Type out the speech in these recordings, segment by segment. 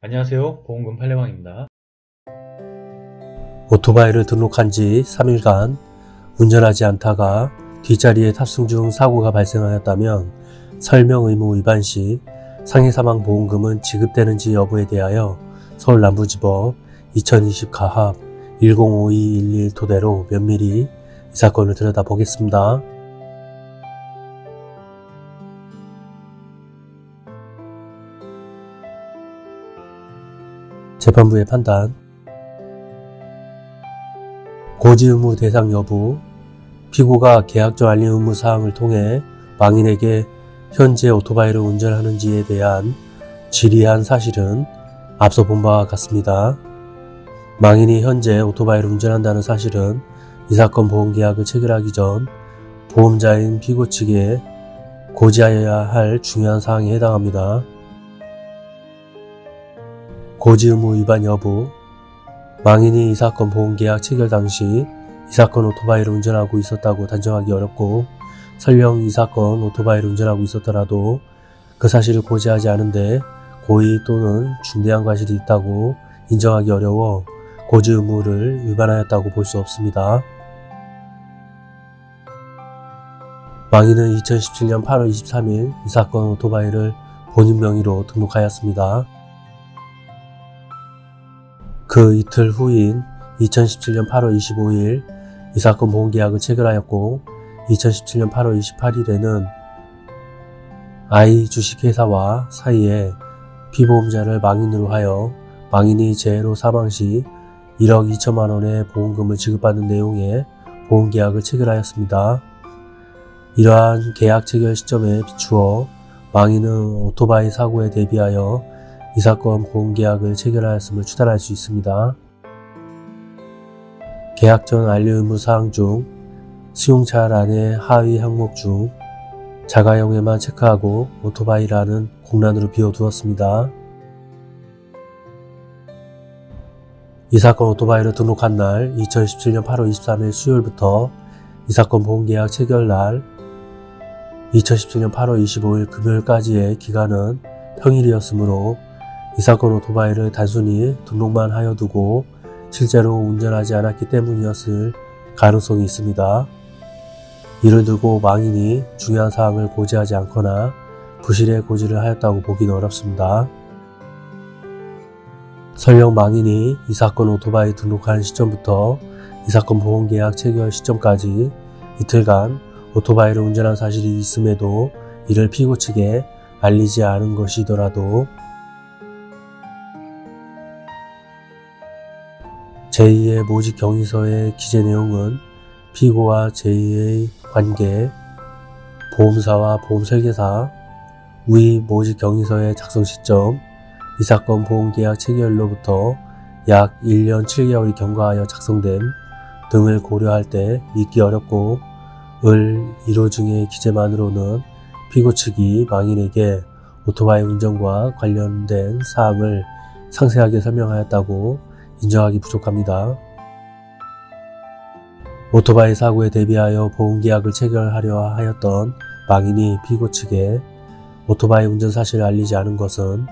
안녕하세요 보험금 팔례방입니다 오토바이를 등록한 지 3일간 운전하지 않다가 뒷자리에 탑승 중 사고가 발생하였다면 설명 의무 위반 시 상해사망 보험금은 지급되는지 여부에 대하여 서울 남부지법 2020 가합 105211 토대로 면밀히 이 사건을 들여다보겠습니다. 재판부의 판단 고지 의무 대상 여부 피고가 계약적 알림 의무 사항을 통해 망인에게 현재 오토바이를 운전하는지에 대한 질의한 사실은 앞서 본 바와 같습니다. 망인이 현재 오토바이를 운전한다는 사실은 이 사건 보험계약을 체결하기 전 보험자인 피고 측에 고지하여야 할 중요한 사항에 해당합니다. 고지 의무 위반 여부 망인이 이 사건 보험계약 체결 당시 이 사건 오토바이를 운전하고 있었다고 단정하기 어렵고 설령 이 사건 오토바이를 운전하고 있었더라도 그 사실을 고지하지 않은데 고의 또는 중대한 과실이 있다고 인정하기 어려워 고지 의무를 위반하였다고 볼 수 없습니다. 망인은 2017년 8월 23일 이 사건 오토바이를 본인 명의로 등록하였습니다. 그 이틀 후인 2017년 8월 25일 이 사건 보험계약을 체결하였고 2017년 8월 28일에는 I 주식회사와 사이에 피보험자를 망인으로 하여 망인이 재해로 사망 시 1억 2천만 원의 보험금을 지급받는 내용의 보험계약을 체결하였습니다. 이러한 계약 체결 시점에 비추어 망인은 오토바이 사고에 대비하여 이 사건 보험계약을 체결하였음을 추단할 수 있습니다. 계약 전 알림 의무 사항 중 수용차란의 하위 항목 중 자가용에만 체크하고 오토바이라는 공란으로 비워두었습니다. 이 사건 오토바이를 등록한 날 2017년 8월 23일 수요일부터 이 사건 보험계약 체결 날 2017년 8월 25일 금요일까지의 기간은 평일이었으므로 이 사건 오토바이를 단순히 등록만 하여 두고 실제로 운전하지 않았기 때문이었을 가능성이 있습니다. 이를 두고 망인이 중요한 사항을 고지하지 않거나 부실의 고지를 하였다고 보기는 어렵습니다. 설령 망인이 이 사건 오토바이 등록한 시점부터 이 사건 보험계약 체결 시점까지 이틀간 오토바이를 운전한 사실이 있음에도 이를 피고 측에 알리지 않은 것이더라도 제2의 모집 경위서의 기재 내용은 피고와 제2의 관계, 보험사와 보험설계사, 위 모집 경위서의 작성 시점, 이 사건 보험계약 체결로부터 약 1년 7개월이 경과하여 작성됨 등을 고려할 때 믿기 어렵고 을 1호 중의 기재만으로는 피고 측이 망인에게 오토바이 운전과 관련된 사항을 상세하게 설명하였다고 인정하기 부족합니다. 오토바이 사고에 대비하여 보험계약을 체결하려 하였던 망인이 피고 측에 오토바이 운전 사실을 알리지 않은 것은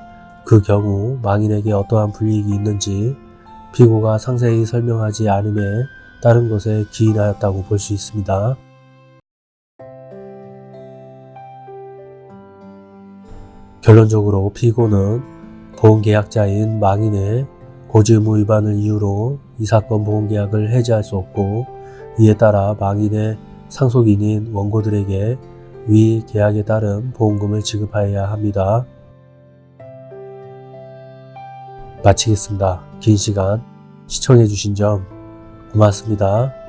그 경우 망인에게 어떠한 불이익이 있는지 피고가 상세히 설명하지 않음에 따른 것에 기인하였다고 볼 수 있습니다. 결론적으로 피고는 보험계약자인 망인의 고지의무 위반을 이유로 이 사건 보험계약을 해지할 수 없고 이에 따라 망인의 상속인인 원고들에게 위 계약에 따른 보험금을 지급하여야 합니다. 마치겠습니다. 긴 시간 시청해주신 점 고맙습니다.